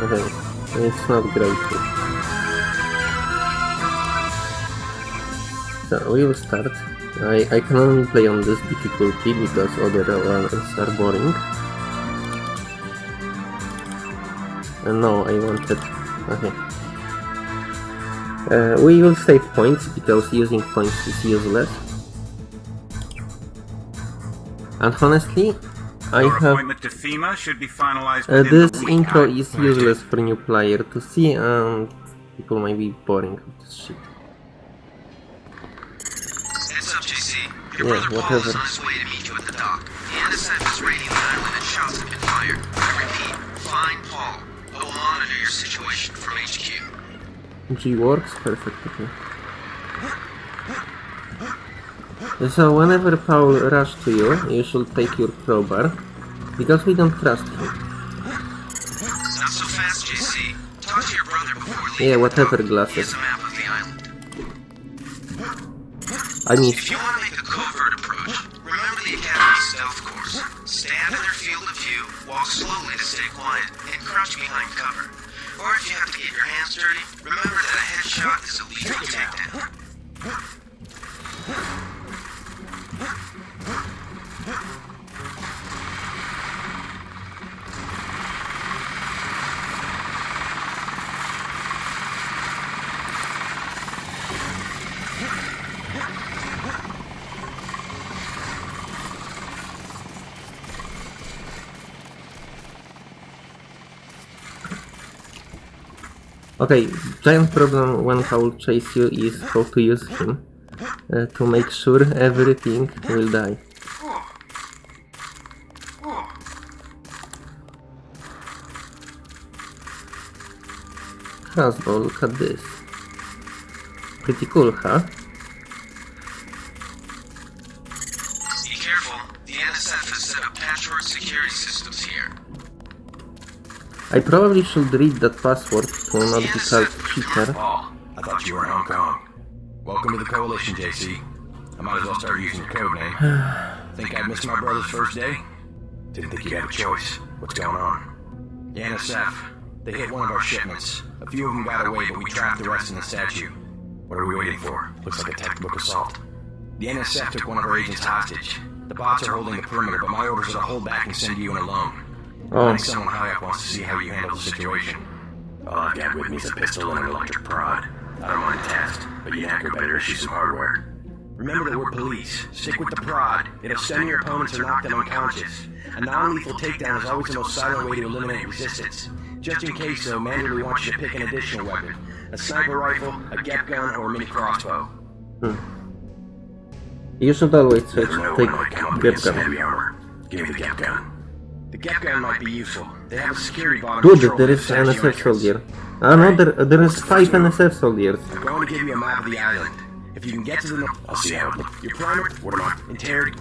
Okay, it's not great. So we will start. I, I can only play on this difficulty because other ones are boring. And no, I wanted... Okay. Uh, we will save points because using points is useless. And honestly, I Your have to FEMA should be finalized uh, this intro I- is useless for new player to see and people might be boring of this shit. Heads up, JC. Your Yeah, brother Paul whatever. is on his way to meet you at the dock. The NSF is raiding the island and shots have been fired. I repeat, find Paul. I will monitor your situation from HQ. G works perfectly. So whenever Paul rush to you, you should take your crowbar, because we don't trust him. Not so fast, JC. Talk to your brother before leaving. Yeah, whatever glasses. He has a map of the island. I mean, If you want to make a covert approach, remember the Academy stealth course. Stand in their field of view, walk slowly to stay quiet, and crouch behind cover. Or if you have to get your hands dirty, remember that a headshot is a lethal takedown. Okay, giant problem when Paul chase you is how to use him, uh, to make sure everything will die. Crossbow, look at this. Pretty cool, huh? I probably should read that password to not be called cheater. Paul, I thought you were in Hong Kong. Welcome to the Coalition, JC. I might as well start using your code name. think I missed my brother's first day? Didn't think you had a choice. What's going on? The NSF. They hit one of our shipments. A few of them got away, but we trapped the rest in the statue. What are we waiting for? Looks like a textbook assault. The NSF took one of our agents hostage. The bots are holding the perimeter, but my orders are to hold back and send you in alone. Oh, think someone high up wants to see how you handle the situation. All I've got with me is a pistol and an electric prod. I don't want a test, but you hacker better issue some hardware. Remember that we're police. Stick with the prod. It'll stun your opponents or knock them unconscious. A non-lethal takedown is always the most silent way to eliminate resistance. Just in case, though, Manderley wants you to pick an additional weapon. A sniper rifle, a GEP gun, or a mini crossbow. you should always try Never know to when it might come up take against some gun. Give me the GEP gun. The GEP gun might be useful. They have a security on Good, there is an NSF soldier. Ah no, there, there is five NSF soldiers. I'm going to give you a map of the island. If you can get to the north, I'll see how. Your primer, what am I? Interrog.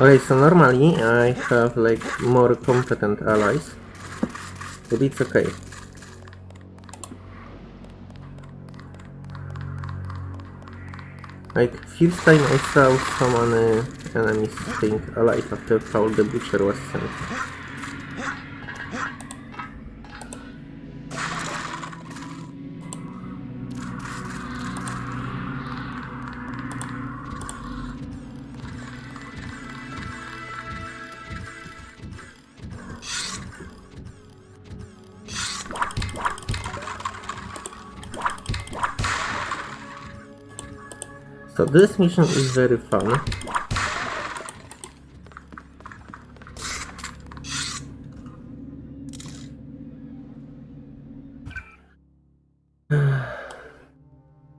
Okay, so normally I have like more competent allies, but it's okay. Like, first time I saw so many uh, enemies staying alive after Paul the Butcher was sent. This mission is very fun.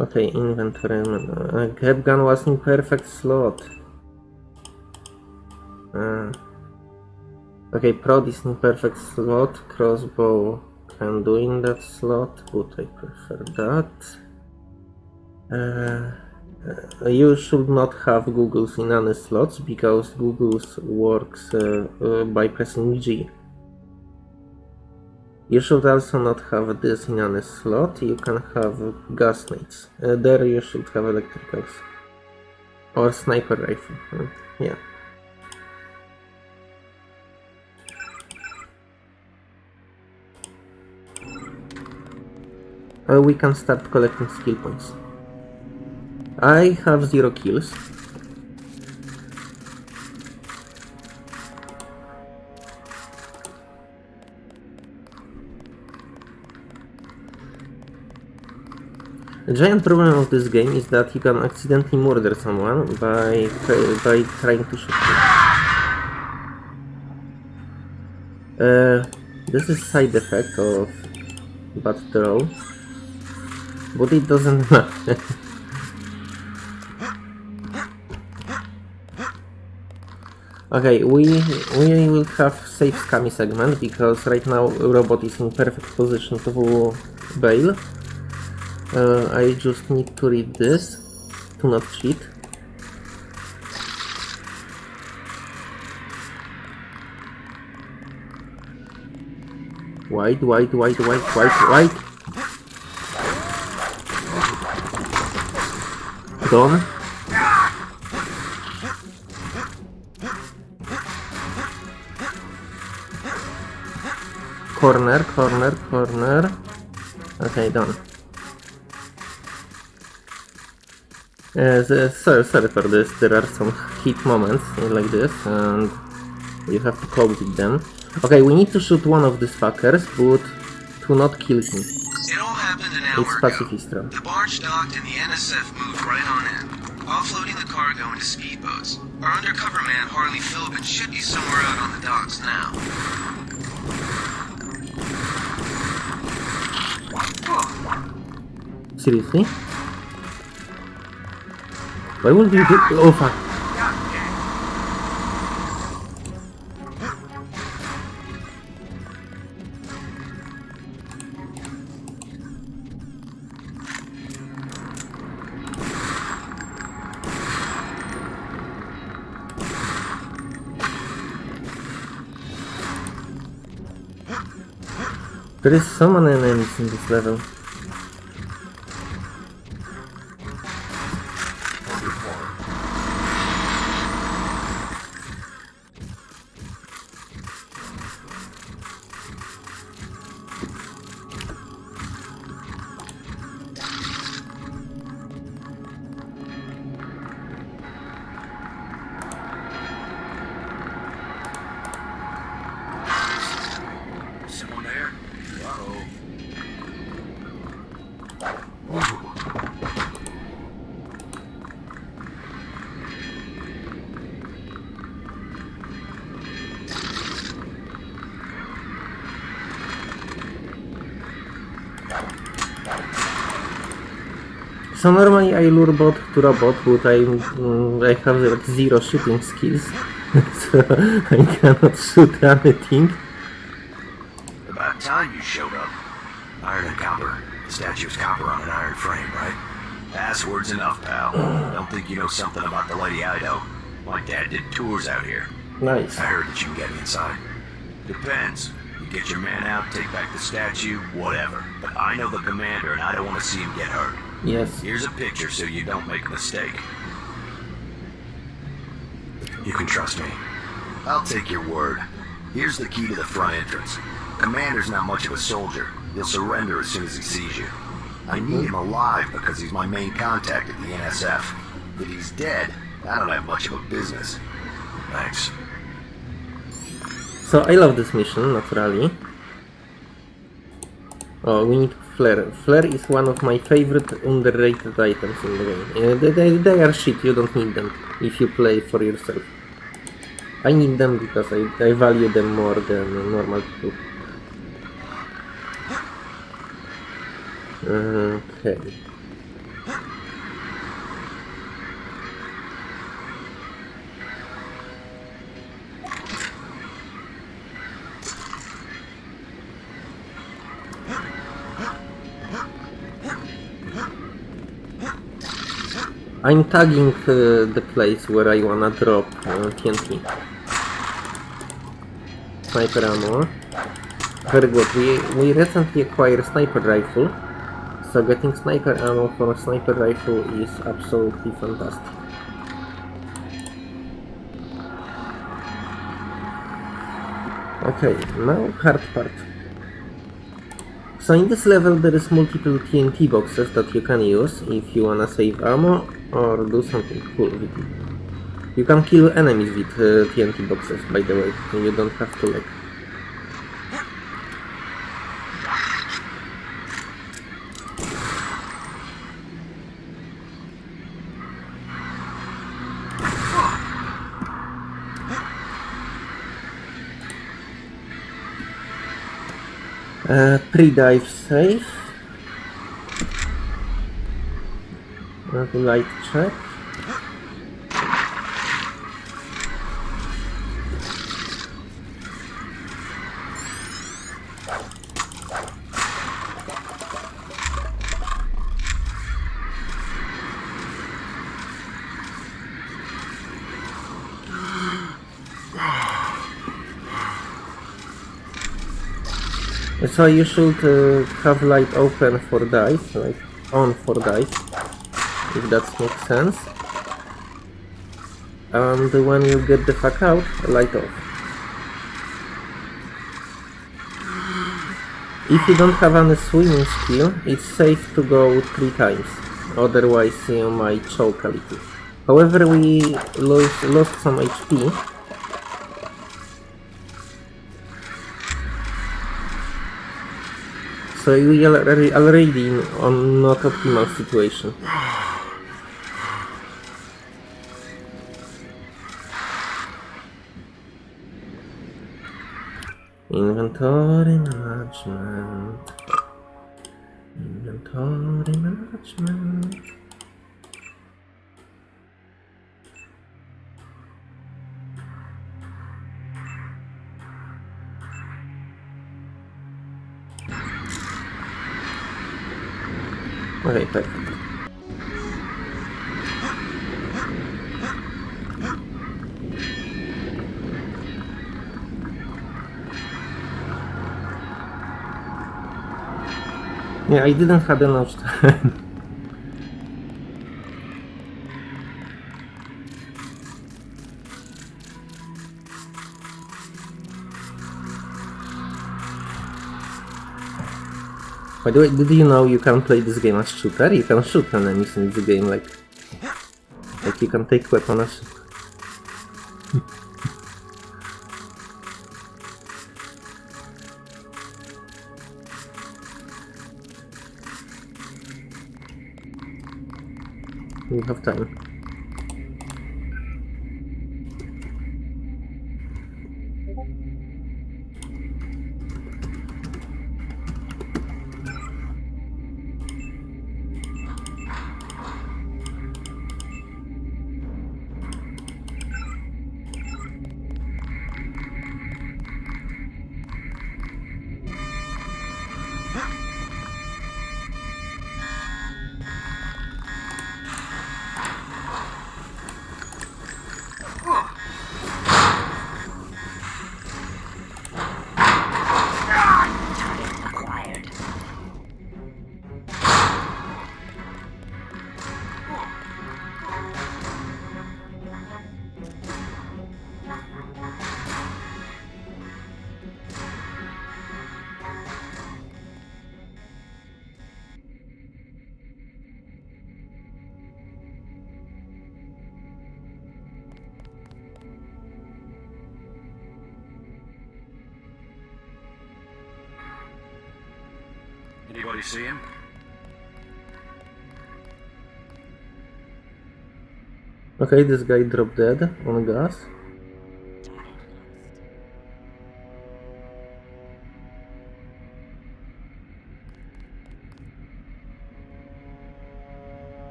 Okay, inventory. Uh, GEP gun was in perfect slot. Uh, okay, prod is in perfect slot. Crossbow can do in that slot, but I prefer that. Uh, uh, you should not have goggles in any slots because goggles works uh, uh, by pressing G. You should also not have this in any slot, you can have gas nades. Uh, there you should have electricals. Or sniper rifle. Yeah. Uh, we can start collecting skill points. I have zero kills. The giant problem of this game is that you can accidentally murder someone by by trying to shoot him. Uh, this is side effect of bad throw, but it doesn't matter. Okay, we we will have safe scammy segment because right now robot is in perfect position to bail. Uh, I just need to read this to not cheat. White, white, white, white, white, white. Done. Corner, corner, corner. Okay, done. Uh, the, sorry, sorry for this, there are some hit moments like this and you have to cope with them. Okay, we need to shoot one of these fuckers, but to not kill him. It all happened an hour It's ago. Pacifistra. The barge docked and the NSF moved right on in, offloading the cargo into speedboats. Our undercover man, Harley Filben, should be somewhere out on the docks now. Seriously? Why would you do- Oh fuck. There is someone in this level. So normally I lure bot to robot, but I, I have like zero shooting skills, so I cannot shoot anything. About time you showed up. Iron and copper. The statue's copper on an iron frame, right? Password's enough, pal. Don't think you know something about the Lady Ido. My dad did tours out here. Nice. I heard that you can get inside. Depends. You get your man out, take back the statue, whatever. But I know the commander and I don't want to see him get hurt. Yes. Here's a picture so you don't make a mistake. You can trust me. I'll take your word. Here's the key to the front entrance. Commander's not much of a soldier. He'll surrender as soon as he sees you. I need him alive because he's my main contact at the NSF. If he's dead, I don't have much of a business. Thanks. So I love this mission, naturally. Oh, we need flare. Flare is one of my favorite underrated items in the game. Uh, they, they, are shit, you don't need them if you play for yourself. I need them because I, I value them more than normal people. Okay. I'm tagging uh, the place where I wanna drop uh, TNT. Sniper ammo. Very good. We, we recently acquired sniper rifle. So getting sniper ammo for a sniper rifle is absolutely fantastic. Okay, now hard part. So in this level there is multiple TNT boxes that you can use if you wanna save ammo or do something cool with it. You can kill enemies with uh, TNT boxes by the way, you don't have to like Uh, pre-dive safe. Uh, light check. So you should uh, have light open for dice, like on for dice, if that makes sense. And when you get the fuck out, light off. If you don't have any swimming skill, it's safe to go three times, otherwise you might choke a little. However, we lost, lost some HP, so we are already in on not optimal situation. Inventory management. Inventory management. Perfect. Yeah, I didn't have enough time. By the way, did you know you can play this game as shooter? You can shoot enemies in this game, like... Like you can take weapon as... you have time. Anybody see him? Okay, this guy dropped dead on gas.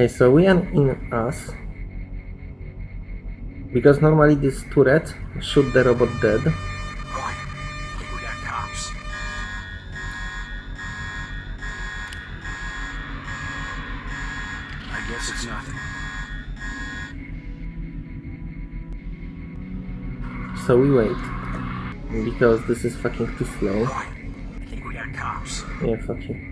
Okay, so we are in us. Because normally this turret shoot the robot dead. I think we got cops. I guess it's nothing. So we wait. Because this is fucking too slow. I think we got cops. Yeah, fuck you.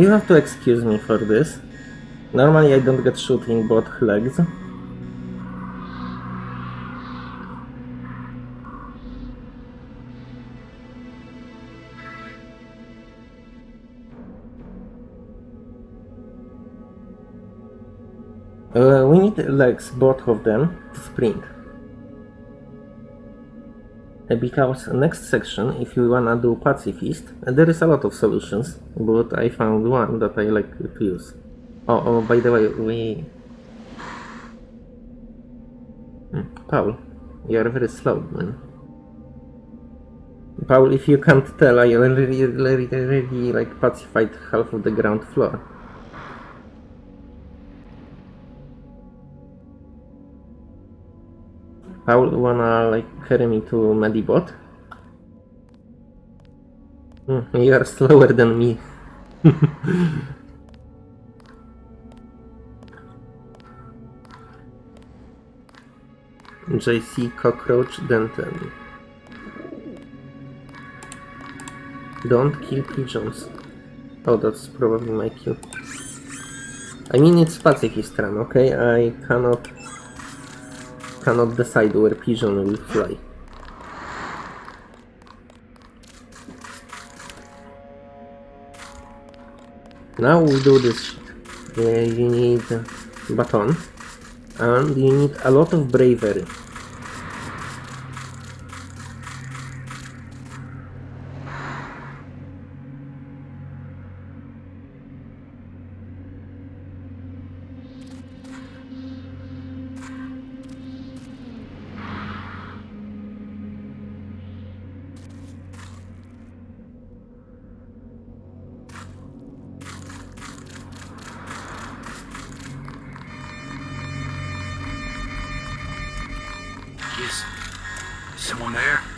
You have to excuse me for this. Normally I don't get shooting both legs. Uh, we need legs, both of them, to sprint. Because next section, if you wanna do pacifist, there is a lot of solutions, but I found one that I like to use. Oh, oh by the way, we... Hmm, Paul, you are very slow, man. Paul, if you can't tell, I already, already, already like pacified half of the ground floor. Paul, wanna like carry me to Medibot? Hmm, you are slower than me. JC Cockroach Denton. Don't kill pigeons. Oh, that's probably my cue. I mean, it's pacifist run, okay? I cannot cannot decide where pigeon will fly. Now we do this. Uh, you need baton and you need a lot of bravery. Is someone there?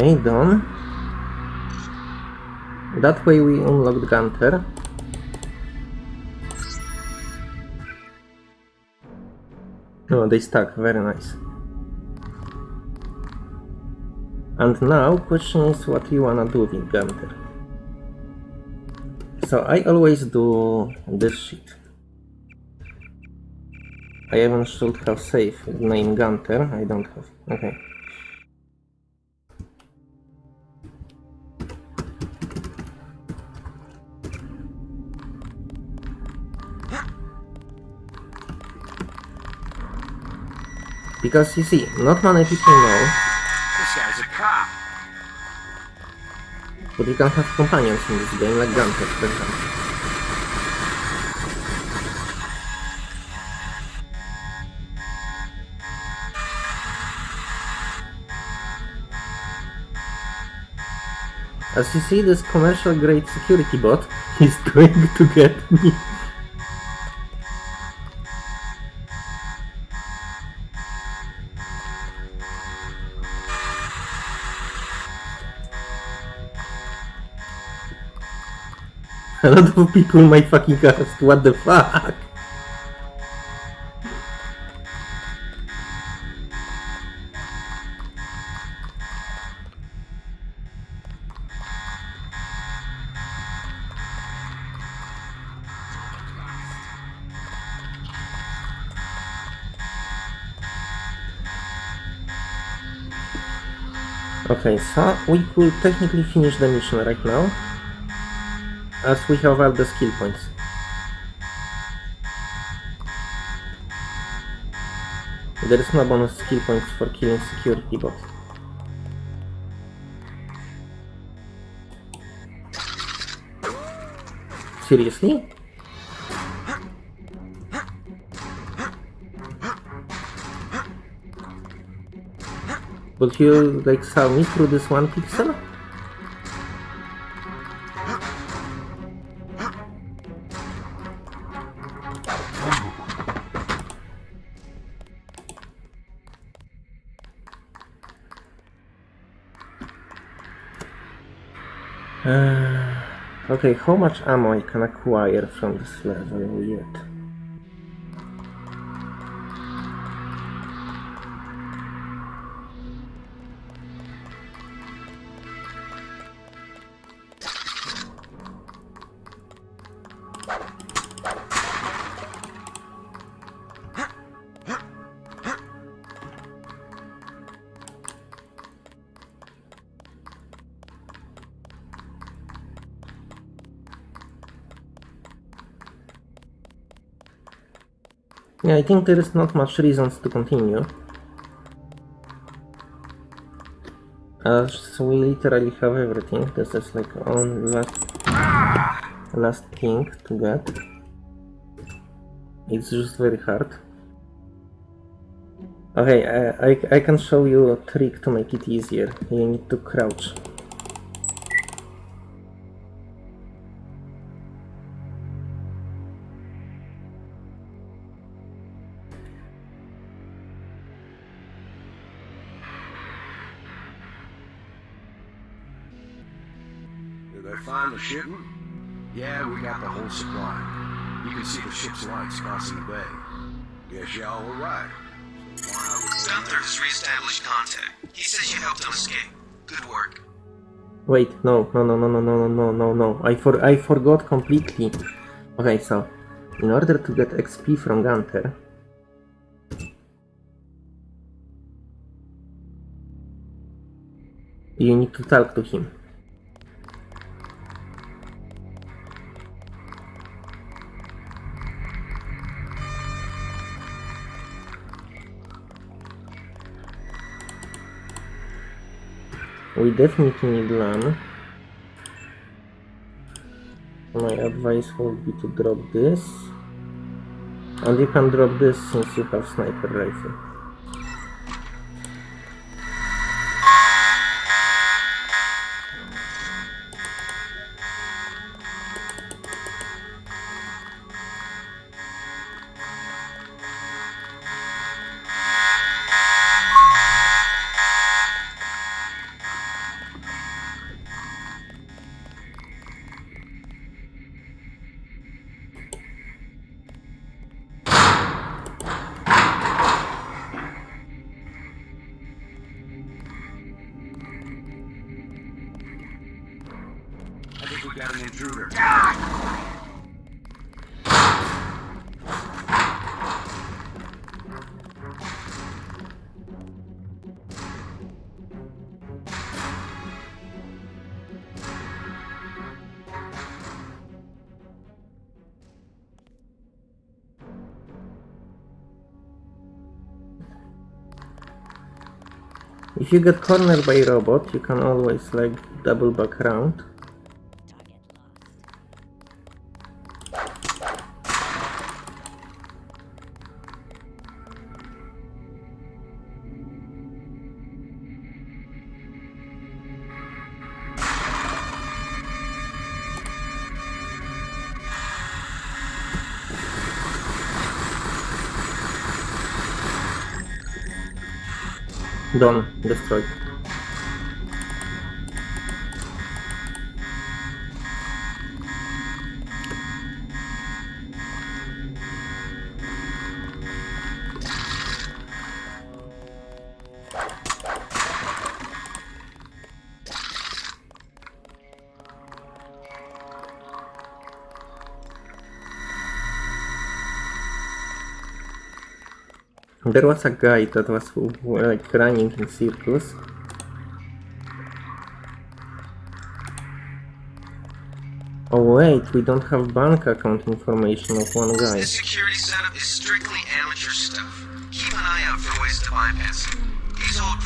Okay, done. That way we unlocked Gunter. Oh, they stuck, very nice. And now, question is what you wanna do with Gunter. So I always do this shit. I even should have saved name Gunter, I don't have. Okay. Because you see, not many people know, This guy's a cop. but you can have companions in this game, like Gunter, for example. As you see, this commercial grade security bot is going to get me. A lot of people might fucking ask, what the fuck? Okay, so we could technically finish the mission right now as we have all the skill points. There is no bonus skill points for killing security bot. Seriously? But you like saw me through this one pixel? Okay, how much ammo I can acquire from this level yet? Yeah, I think there is not much reasons to continue. As we literally have everything, this is like on last last thing to get. It's just very hard. Okay, I, I, I can show you a trick to make it easier. You need to crouch. Wait, no, no, no, no, no, no, no, no, no. I for I forgot completely. Okay, so in order to get XP from Gunter, you need to talk to him. We definitely need LAM. My advice would be to drop this. And you can drop this since you have sniper rifle. Got an intruder. If you get cornered by a robot, you can always like double back around. дом достройка There was a guy that was like running in circles. Oh wait, we don't have bank account information of one guy. Security setup is strictly amateur stuff. Keep an eye out for ways to bypass it. These old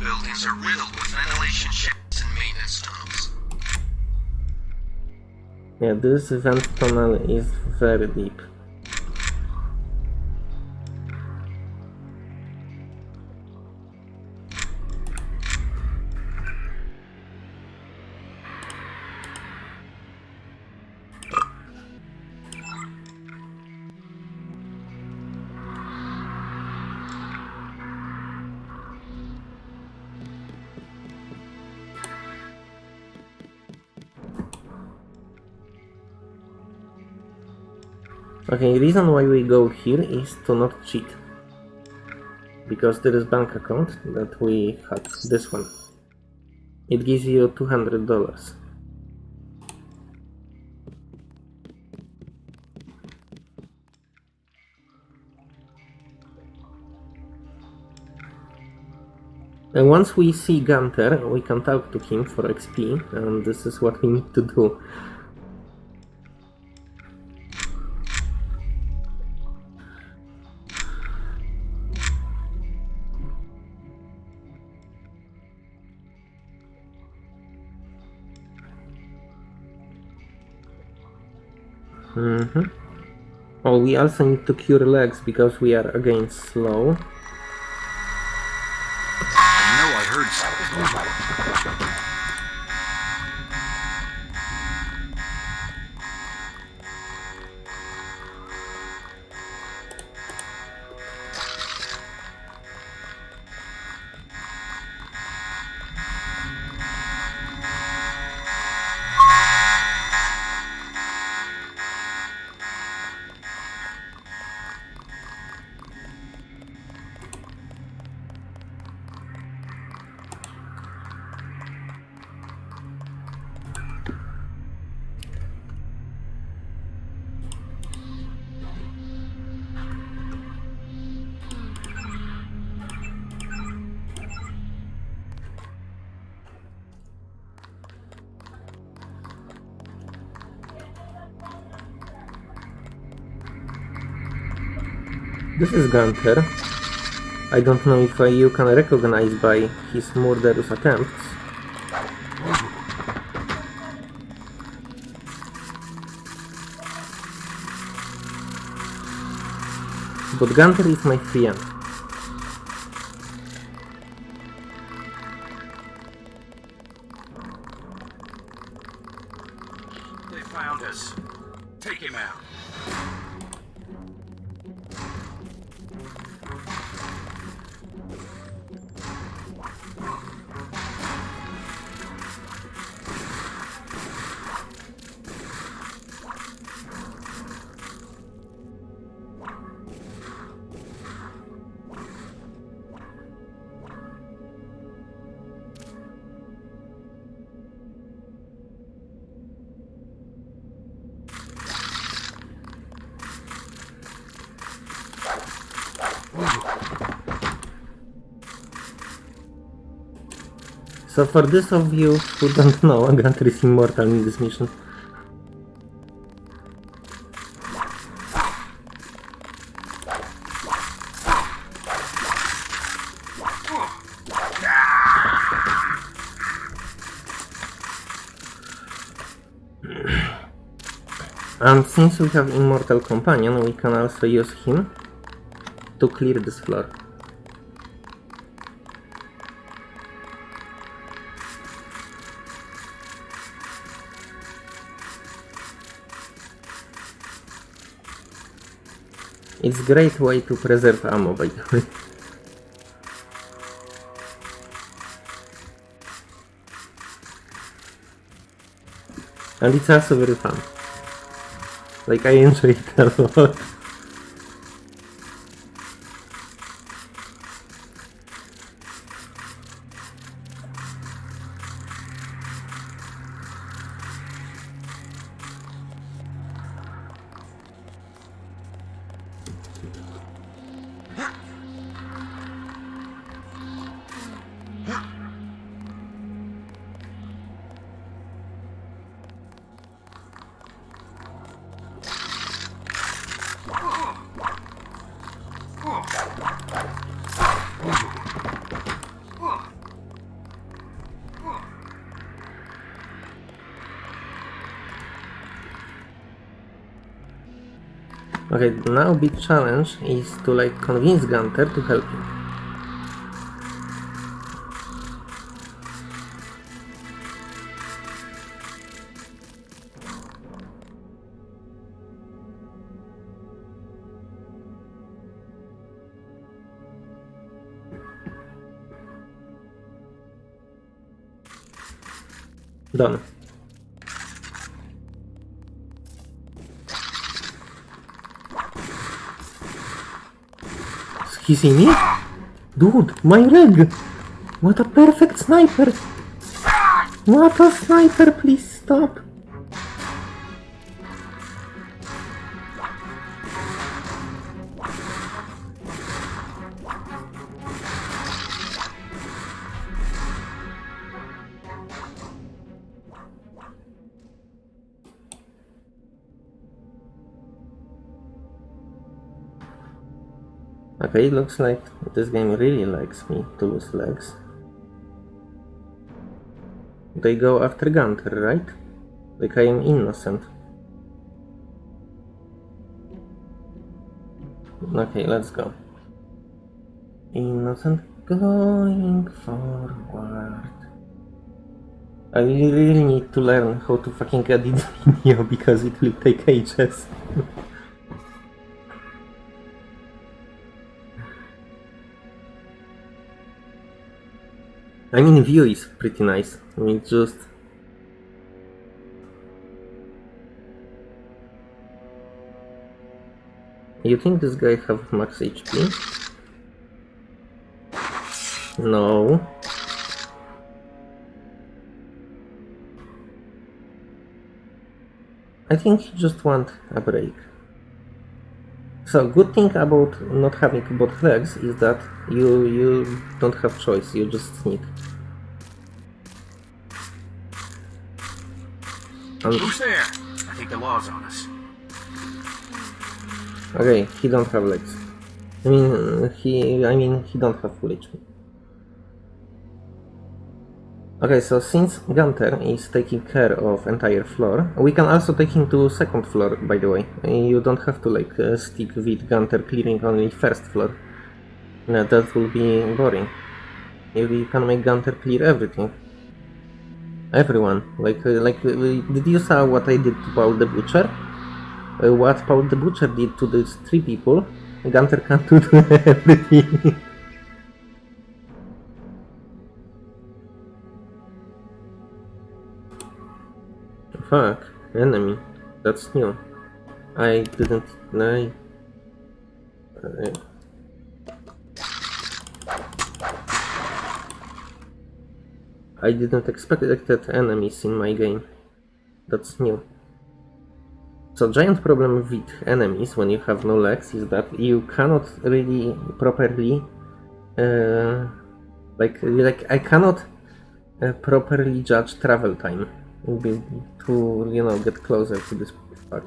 buildings are riddled with ventilation shafts and maintenance tunnels. Yeah, this vent tunnel is very deep. Okay, reason why we go here is to not cheat. Because there is bank account that we had, this one. It gives you $200. And once we see Gunter, we can talk to him for XP, and this is what we need to do. Mm-hmm. Oh, we also need to cure legs because we are again slow. I know I heard something. This is Gunter. I don't know if uh, you can recognize by his murderous attempts. But Gunter is my friend. For those of you who don't know, Gunter is immortal in this mission. And since we have Immortal Companion, we can also use him to clear this floor. It's great way to preserve ammo by the way. And it's also very fun. Like I enjoy it a lot. Okay, now big challenge is to like convince Gunter to help you. He see me? Dude, my leg! What a perfect sniper! What a sniper, please stop! Okay, it looks like this game really likes me to lose legs. They go after Gunter, right? Like I am innocent. Okay, let's go. Innocent going forward. I really need to learn how to fucking edit video because it will take ages. I mean, view is pretty nice. I mean, just You think this guy have max HP? No. I think he just want a break. So good thing about not having both legs is that you you don't have choice, you just sneak. And, Who's there? I think the law's on us. okay, he don't have legs. I mean he I mean he don't have full HP. Okay, so since Gunter is taking care of entire floor, we can also take him to second floor, by the way. You don't have to like uh, stick with Gunter clearing only first floor. No, that will be boring. You, you can make Gunter clear everything. Everyone. Like, uh, like, uh, did you saw what I did to Paul the Butcher? Uh, what Paul the Butcher did to these three people, Gunter can do everything. Fuck, enemy. That's new. I didn't. I. I didn't expect that enemies in my game. That's new. So giant problem with enemies when you have no legs is that you cannot really properly uh, like like I cannot uh, properly judge travel time be- to you know get closer to this fuck.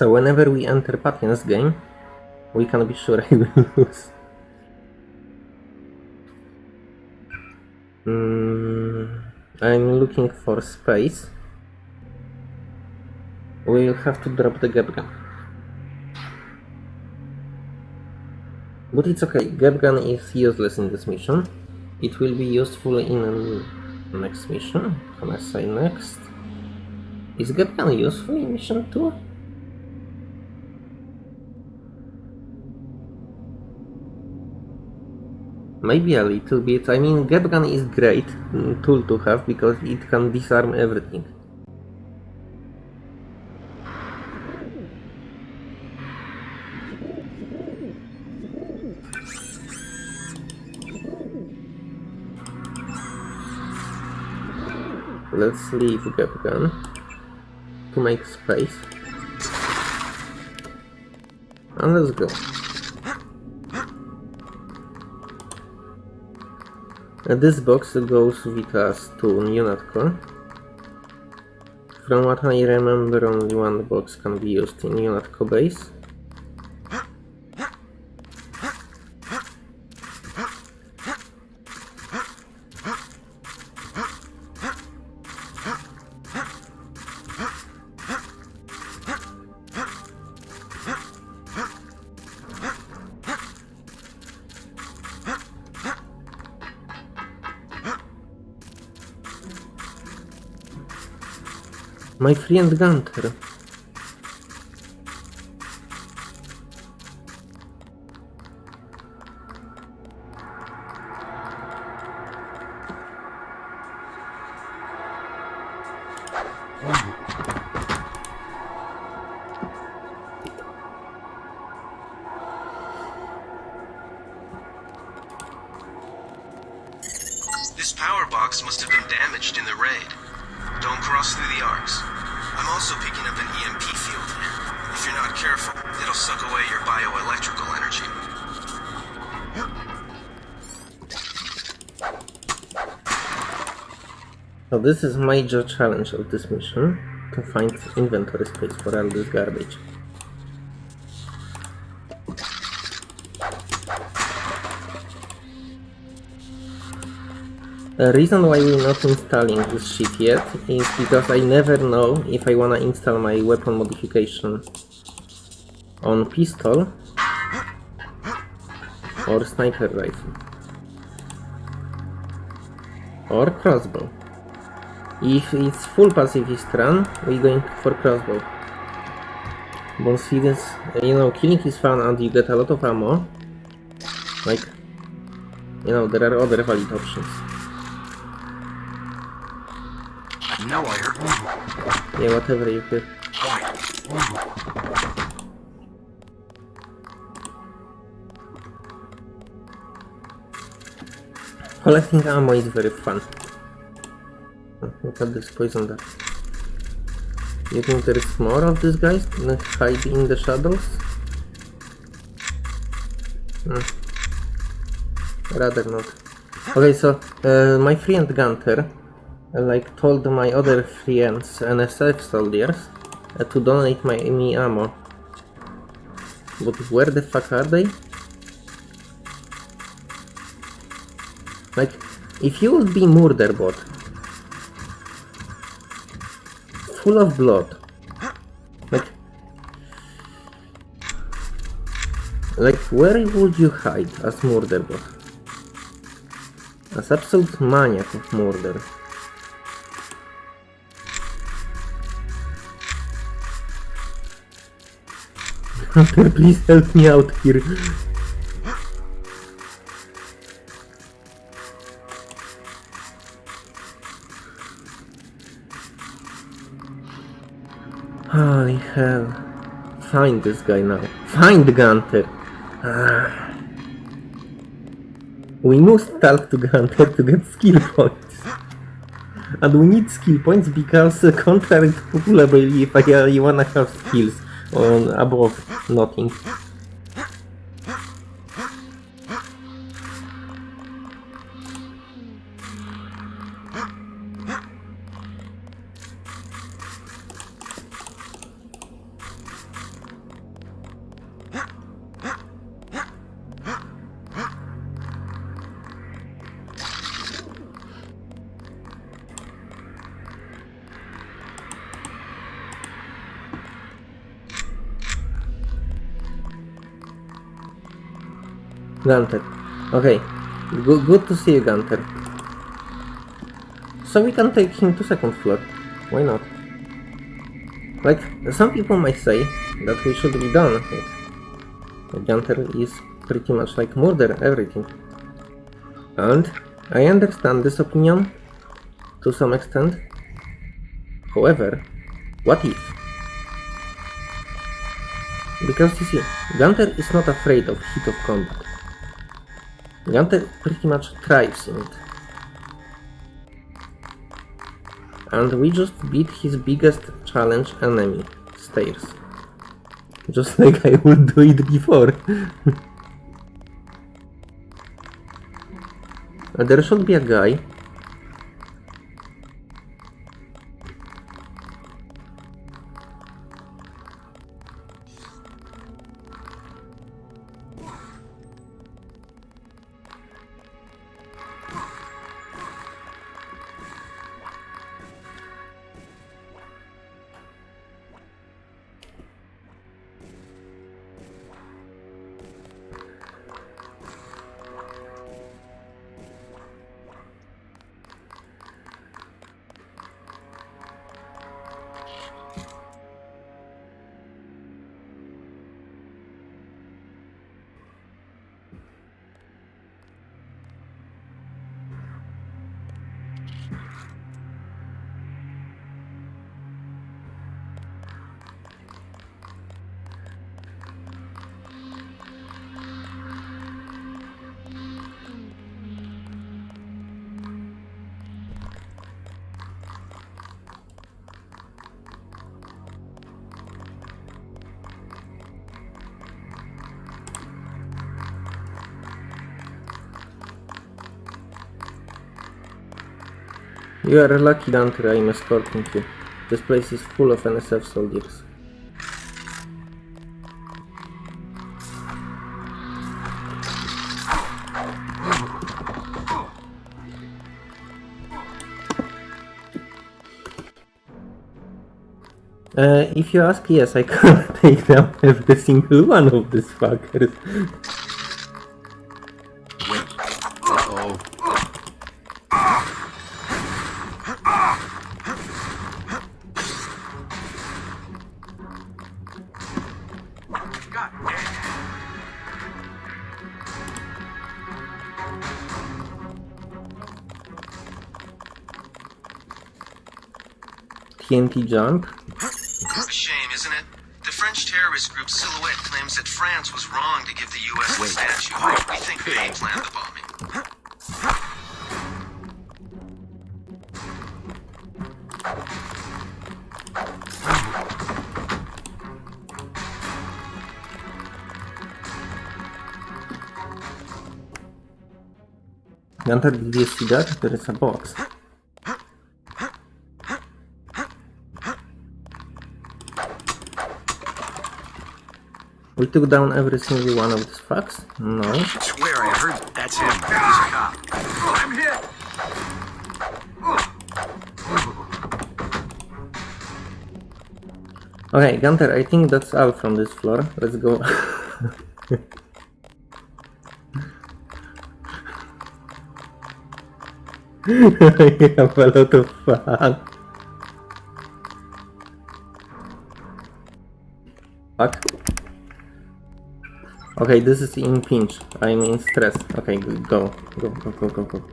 So whenever we enter Patien's game, we can be sure I will lose. Mm, I'm looking for space. We'll have to drop the GEP gun. But it's okay, GEP gun is useless in this mission. It will be useful in next mission. Can I say next? Is GEP gun useful in mission 2? Maybe a little bit. I mean, gun is great mm, tool to have because it can disarm everything. Let's leave to to make space. And let's go. Uh, this box goes with us to UNATCO. From what I remember, only one box can be used in UNATCO base. My friend Gunter. This is major challenge of this mission, to find inventory space for all this garbage. The reason why we're not installing this shit yet is because I never know if I wanna install my weapon modification on pistol or sniper rifle or crossbow. If it's full pacifist run, we're going for crossbow. But since, you know, killing is fun and you get a lot of ammo, like, you know, there are other valid options. I know I heard. Yeah, whatever you hear. Collecting ammo is very fun. Look at this poison dart. You think there is more of these guys hide in the shadows? Hmm. Rather not. Okay, so uh, my friend Gunter uh, like told my other friends NSF soldiers uh, to donate my me ammo. But where the fuck are they? Like, if you would be murder full of blood, like, like where would you hide as murder bot? As absolute maniac of murder. Please help me out here. Holy hell. Find this guy now. Find Gunter. Ah. We must talk to Gunter to get skill points. And we need skill points because uh, contrary to popular belief, I, I wanna have skills on above nothing. Gunter. Okay. Good, good to see you, Gunter. So we can take him to second floor. Why not? Like, some people might say that we should be done. Gunter is pretty much like murder everything. And I understand this opinion to some extent. However, what if? Because you see, Gunter is not afraid of heat of combat. Gunter pretty much in it. And we just beat his biggest challenge enemy. Stairs. Just like I would do it before. There should be a guy. You are a lucky Dante, I'm escorting you. This place is full of NSF soldiers. Uh, if you ask, yes, I can take down every single one of these fuckers. TNT jump. A shame, isn't it? The French terrorist group Silhouette claims that France was wrong to give the U.S. the statue. We think they planned the bombing. Gunter, did you see that? There is a box. We took down every single one of these fucks? No. I swear I heard that's him. He's a cop. I'm hit. Okay, Gunter, I think that's all from this floor. Let's go. I have a lot of fun. Fuck. Okay, this is in pinch. I'm in stress. Okay. Go. Go, go, go, go, go.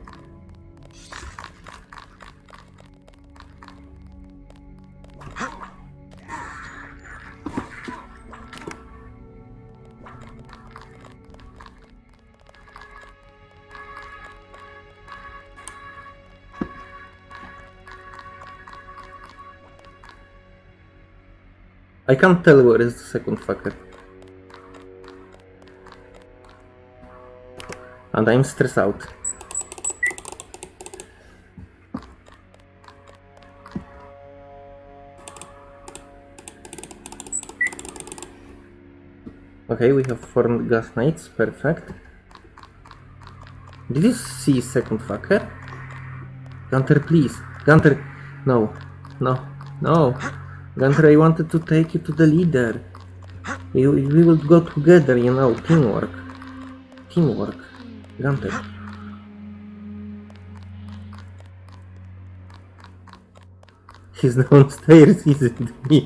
I can't tell where is the second fucker. And I'm stressed out. Okay, we have formed gas knights, perfect. Did you see second fucker? Gunter, please. Gunter, no. No. No. Gunter, I wanted to take you to the leader. We, we will go together, you know, teamwork. Teamwork. Gunter. He's downstairs, isn't he?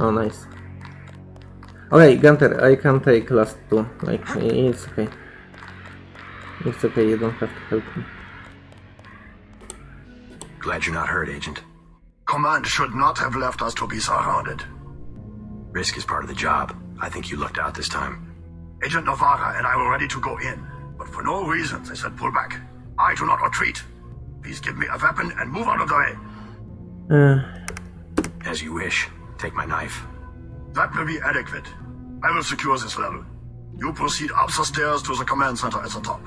oh, nice. Okay, Gunter, I can take last two. Like, it's okay. It's okay, you don't have to help me. Glad you're not hurt, Agent. Command should not have left us to be surrounded. Risk is part of the job. I think you lucked out this time. Agent Navarre and I were ready to go in, but for no reason they said pull back. I do not retreat. Please give me a weapon and move out of the way. Uh, As you wish. Take my knife. That will be adequate. I will secure this level. You proceed up the stairs to the command center at the top.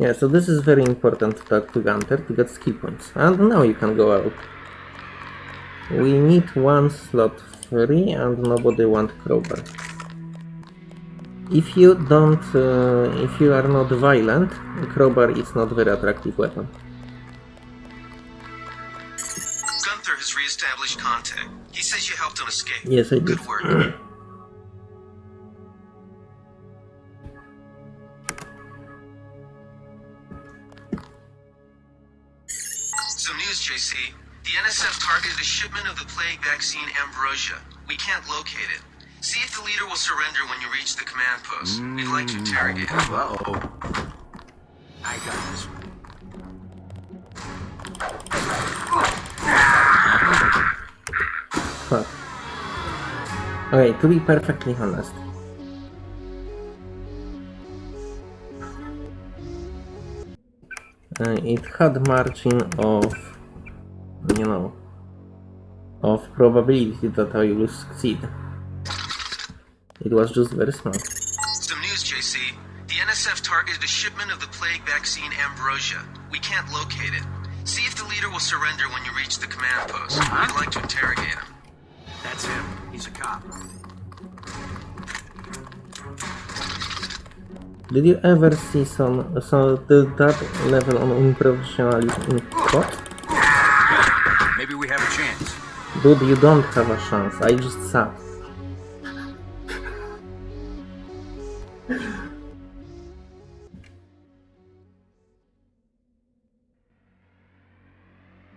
yeah, so this is very important to talk to Gunter to get skill points. And now you can go out. We need one slot free and nobody want crowbar. If you don't, uh, if you are not violent, crowbar is not very attractive weapon. Gunther has re-established contact. He says you helped him escape. Yes, I did. Good work. Some news, JC. The NSF targeted a shipment of the plague vaccine Ambrosia. We can't locate it. See if the leader will surrender when you reach the command post. We'd like to interrogate him. Uh-oh. I got this one. Fuck. Okay, to be perfectly honest. Uh, it had margin of, you know, of probability that I will succeed. It was just very small. Some news, JC. The NSF targeted a shipment of the plague vaccine Ambrosia. We can't locate it. See if the leader will surrender when you reach the command post. I'd like to interrogate him. That's him. He's a cop. Did you ever see some, some that level on unprofessionalism in COD? Maybe we have a chance. Dude, you don't have a chance, I just suck.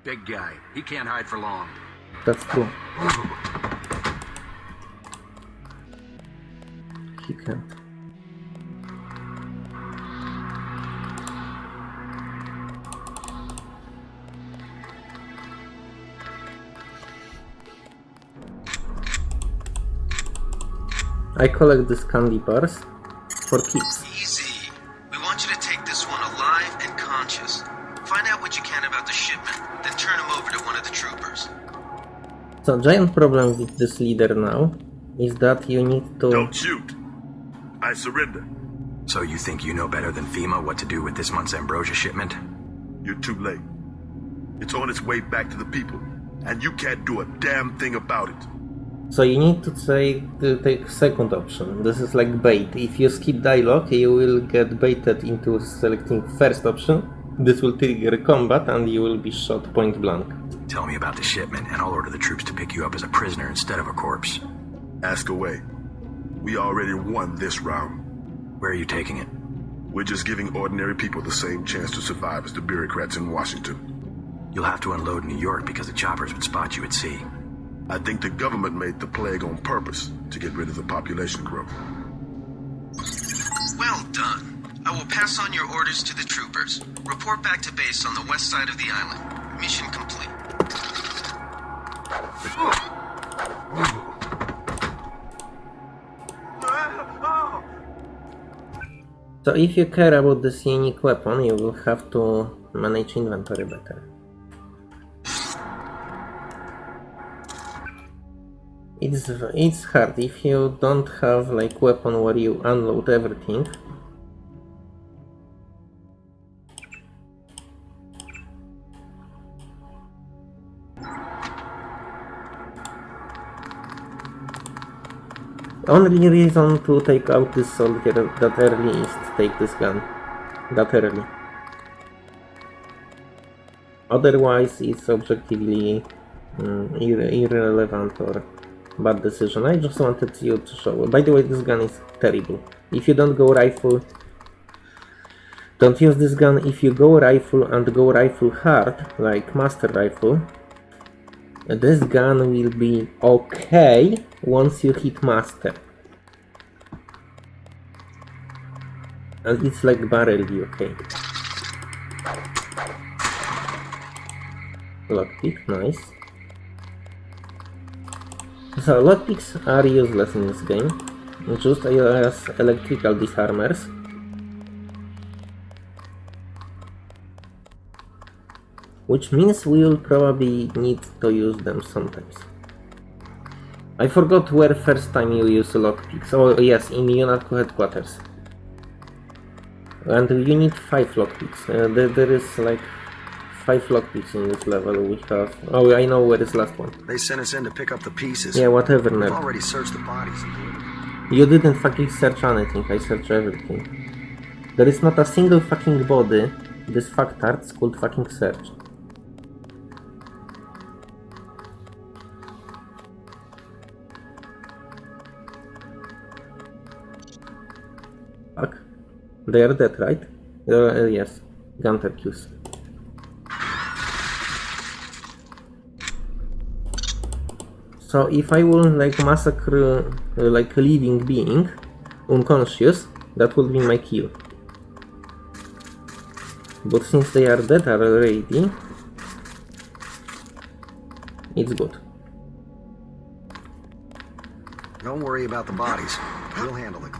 Big guy. He can't hide for long. That's true. He can't. I collect these candy bars for keeps. Easy. We want you to take this one alive and conscious. Find out what you can about the shipment, then turn him over to one of the troopers. So giant problem with this leader now is that you need to Don't shoot. I surrender. So you think you know better than FEMA what to do with this month's Ambrosia shipment? You're too late. It's on its way back to the people, and you can't do a damn thing about it. So you need to take to take second option. This is like bait. If you skip dialogue, you will get baited into selecting first option. This will trigger combat and you will be shot point blank. Tell me about the shipment, and I'll order the troops to pick you up as a prisoner instead of a corpse. Ask away. We already won this round. Where are you taking it? We're just giving ordinary people the same chance to survive as the bureaucrats in Washington. You'll have to unload in New York because the choppers would spot you at sea. I think the government made the plague on purpose to get rid of the population growth. Well done. I will pass on your orders to the troopers. Report back to base on the west side of the island. Mission complete. So if you care about this unique weapon, you will have to manage inventory better. It's it's hard if you don't have like weapon where you unload everything. Only reason to take out this soldier that early is to take this gun. That early. Otherwise, it's objectively mm, irre- irrelevant or bad decision. I just wanted you to show. By the way, this gun is terrible. If you don't go rifle, don't use this gun. If you go rifle and go rifle hard, like master rifle, this gun will be okay once you hit master. And it's like barely okay. Lockpick, nice. So lockpicks are useless in this game, just as electrical disarmers. Which means we'll probably need to use them sometimes. I forgot where first time you use lockpicks. Oh yes, in UNATCO headquarters. And you need 5 lockpicks. Uh, there, there is like 5 lockpicks in this level. We have... Oh, I know where is last one. They sent us in to pick up the pieces. Yeah, whatever, We've nerd. already searched the bodies. You didn't fucking search anything, I searched everything. There is not a single fucking body this factarts could fucking search. Fuck. They are dead, right? Uh, yes. Gunter Qs. So if I will like massacre uh, like a living being, unconscious, that will be my kill. But since they are dead already, it's good. Don't worry about the bodies. We'll handle it.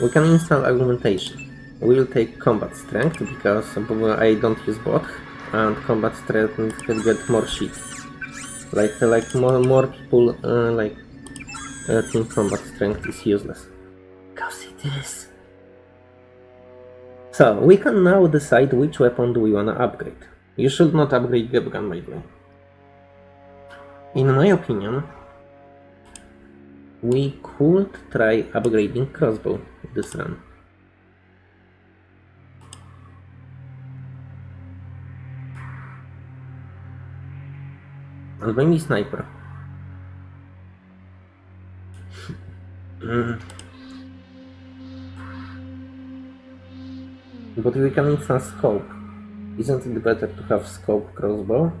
We can install augmentation. We'll take combat strength because I don't use bot and combat strength can get more shit. Like like more more people uh, like uh, team combat strength is useless. Cause it is. So we can now decide which weapon do we wanna upgrade. You should not upgrade GEP gun by the way. In my opinion, we could try upgrading crossbow this run. And maybe sniper. Mm. But we can instance scope. Isn't it better to have scope crossbow?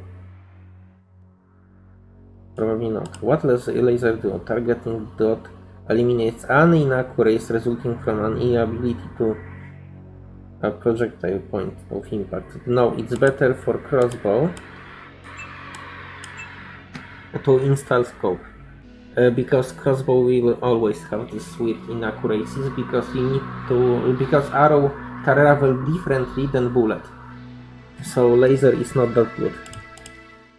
Probably not. What does a laser do? Targeting dot eliminates any inaccuracies resulting from an inability to a projectile point of impact. No, it's better for crossbow to install scope. Uh, because crossbow will always have this weird inaccuracies because you need to because arrow travel differently than bullet. So laser is not that good.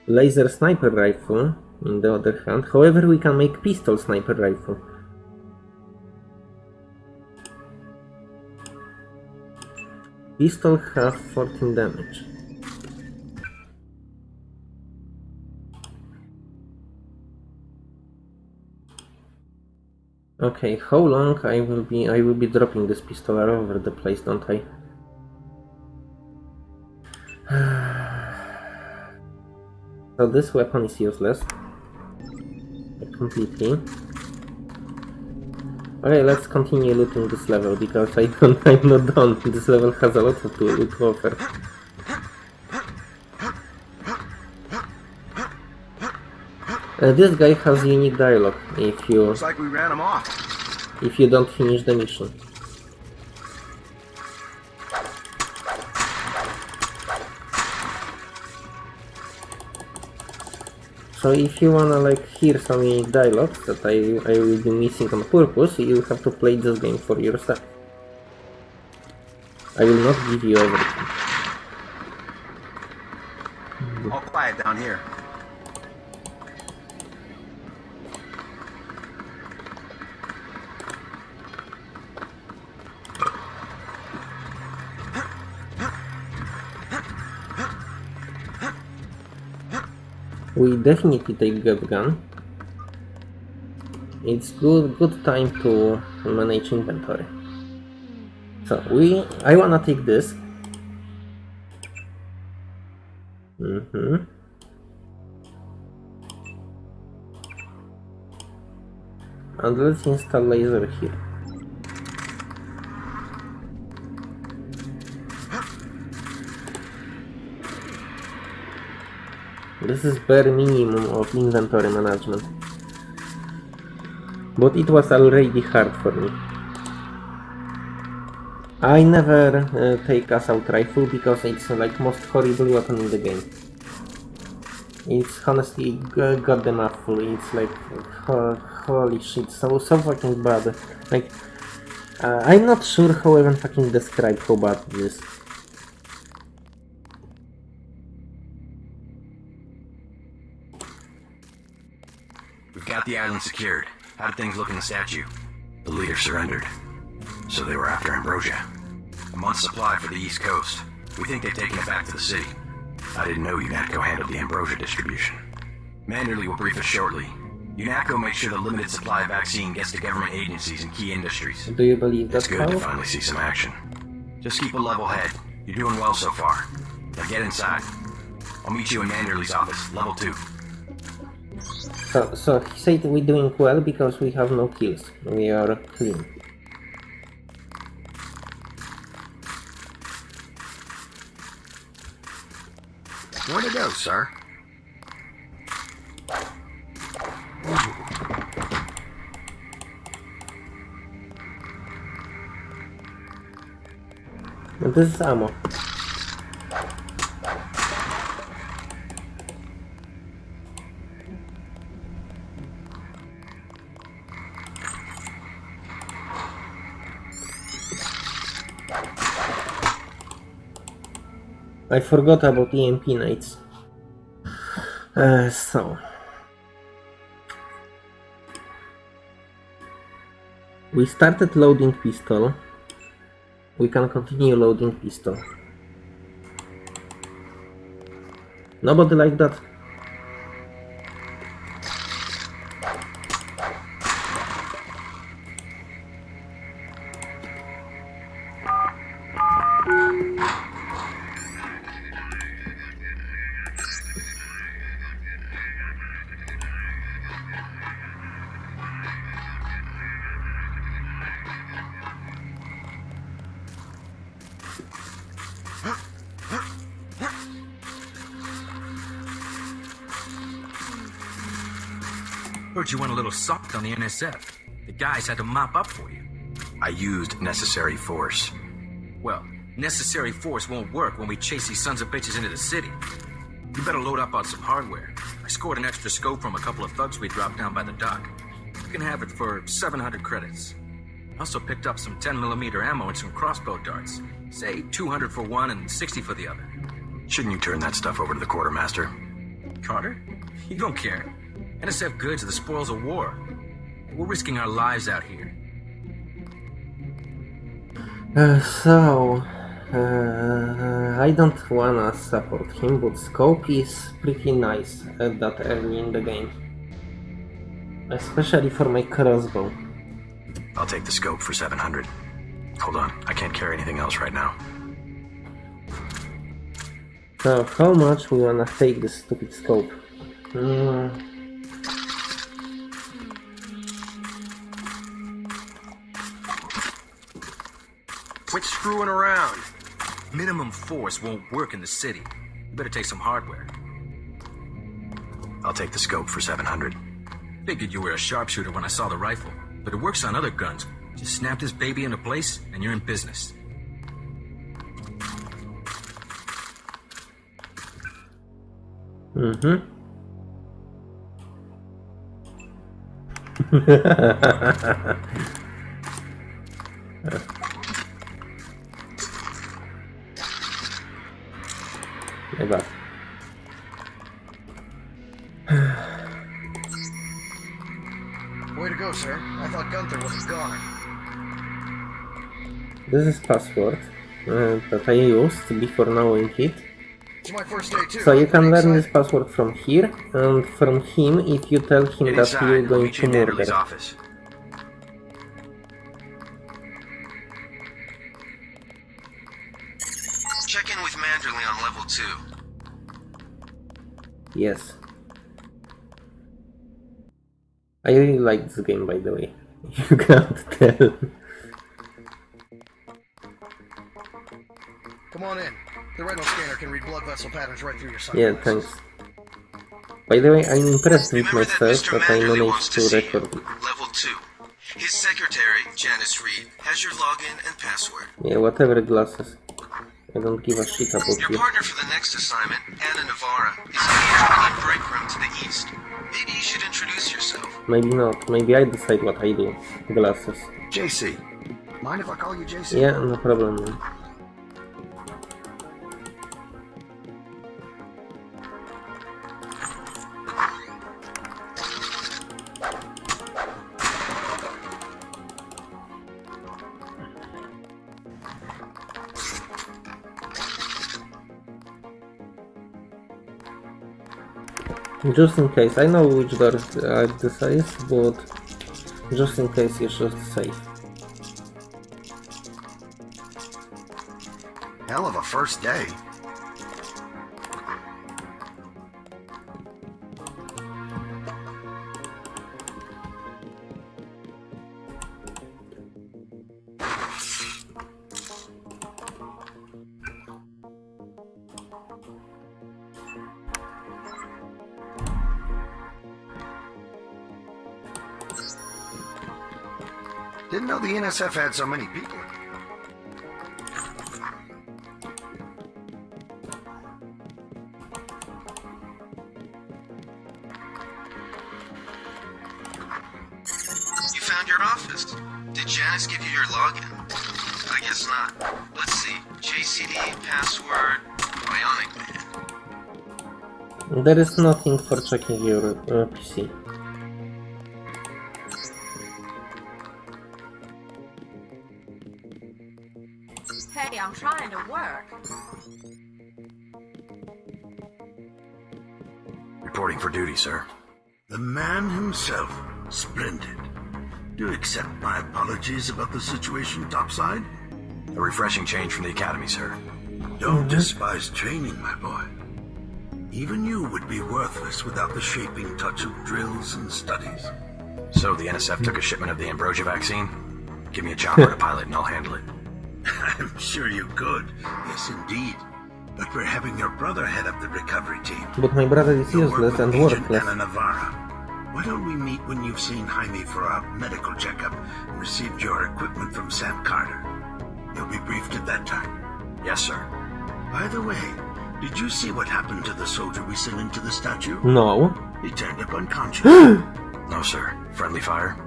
Laser sniper rifle in the other hand. However, we can make pistol sniper rifle. Pistol have 14 damage. Okay, how long I will be I will be dropping this pistol all over the place, don't I? so this weapon is useless. Completely. Okay, let's continue looting this level because I don't, I'm not done. This level has a lot to, to offer. Uh, this guy has unique dialogue if you Looks like we ran him off. if you don't finish the mission. So if you wanna like hear some dialogues that I, I will be missing on purpose, you have to play this game for yourself. I will not give you everything. We definitely take GEP gun. It's good good time to manage inventory. So we I wanna take this. Mm-hmm. And let's install laser here. This is bare minimum of inventory management. But it was already hard for me. I never uh, take assault rifle because it's uh, like most horrible weapon in the game. It's honestly goddamn awful. It's like uh, holy shit, so so fucking bad. Like, uh, I'm not sure how even fucking describe how bad it got the island secured. How did things look in the statue? The leader surrendered. So they were after Ambrosia. A month's supply for the East Coast. We think they've taken it back to the city. I didn't know UNATCO handled the Ambrosia distribution. Manderley will brief us shortly. UNATCO makes sure the limited supply of vaccine gets to government agencies and key industries. Do you believe that's It's good to finally see some action. Just keep a level head. You're doing well so far. Now get inside. I'll meet you in Manderley's office, level 2. So, so he said we're doing well because we have no kills. We are clean. Where to go, sir. This is ammo. I forgot about EMP nights. Uh, so. We started loading pistol. We can continue loading pistol. Nobody like that. Heard you went a little soft on the NSF. The guys had to mop up for you. I used necessary force. Well, necessary force won't work when we chase these sons of bitches into the city. You better load up on some hardware. I scored an extra scope from a couple of thugs we dropped down by the dock. You can have it for 700 credits. I also picked up some 10mm ammo and some crossbow darts. Say 200 for one and 60 for the other. Shouldn't you turn that stuff over to the quartermaster? Carter? You don't care. NSF goods are the spoils of war. We're risking our lives out here. Uh, so, uh, I don't wanna support him, but scope is pretty nice at that early in the game. Especially for my crossbow. I'll take the scope for 700. Hold on, I can't carry anything else right now. So, how much we wanna take this stupid scope? Mm, Quit screwing around. Minimum force won't work in the city. You better take some hardware. I'll take the scope for 700. Figured you were a sharpshooter when I saw the rifle, but it works on other guns. Just snap this baby into place, and you're in business. mhm. Nie bad. Way to go, sir. I thought Gunther was gone. This is password uh, that I used before knowing it. It's my first day, too. So you can learn this password from here and from him if you tell him that you're going to you in Manderley's murder. office. Yes. I really like this game by the way. You can't tell. Come on in. The retinal scanner can read blood vessel patterns right through your Yeah, thanks. By the way, I'm impressed with Remember that myself Mr. that I Manderley wants managed to to record it. Level 2. His secretary, Janice Reed, has your login and password. Yeah, whatever glasses. I don't give a shit about Your you. partner for the next assignment, Anna Navarre, is in the Italian break room to the east. Maybe you should introduce yourself. Maybe not. Maybe I decide what I do. Glasses. JC. Mind if I call you JC? Yeah, no problem. man. Just in case, I know which door uh, this is, but just in case it's just safe. Hell of a first day. Didn't know the NSF had so many people. You found your office. Did Janice give you your login? I guess not. Let's see. JCD, password, Bionic Man. There is nothing for checking your uh, PC. Situation topside? A refreshing change from the academy, sir. Don't despise training, my boy. Even you would be worthless without the shaping touch of drills and studies. So the NSF took a shipment of the Ambrosia vaccine? Give me a chopper to pilot and I'll handle it. I'm sure you could. Yes, indeed. But we're having your brother head up the recovery team. But my brother is useless and worthless. Anna Navarre. Why don't we meet when you've seen Jaime for a medical checkup and received your equipment from Sam Carter? You'll be briefed at that time. Yes, sir. By the way, did you see what happened to the soldier we sent into the statue? No. He turned up unconscious. No, sir. Friendly fire?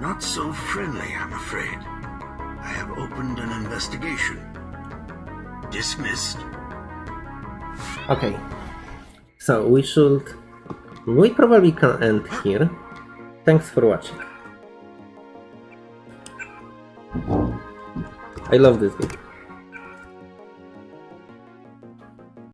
Not so friendly, I'm afraid. I have opened an investigation. Dismissed. Okay. So we should... We probably can end here. Thanks for watching. I love this game.